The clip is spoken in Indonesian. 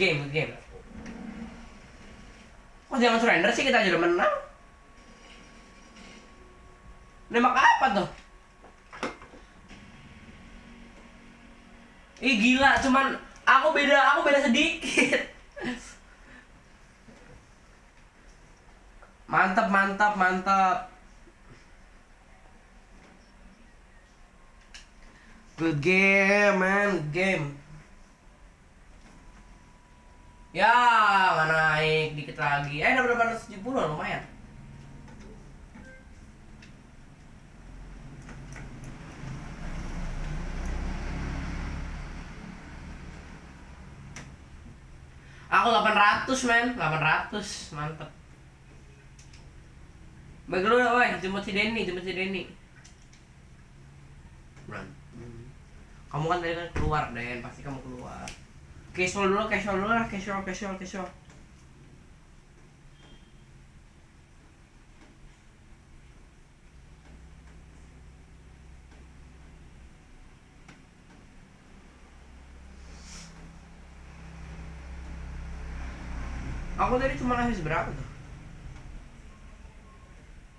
game, good game. Kok jangan surrender sih kita aja udah menang. Nembak apa tuh? Ih gila, cuman aku beda, aku beda sedikit. Mantap, mantap, mantap. Good game, man, good game. Ya, nggak naik dikit lagi. Eh, udah berapa 70 lumayan. Aku 800 men, 800 mantep. Bagi lu woi, jemput si Denny, jemput si Denny. Run. Kamu kan tadi kan keluar, Den, pasti kamu keluar. Que solo, que solo, que solo, que solo, que solo. Agora ele tomar na resbrada.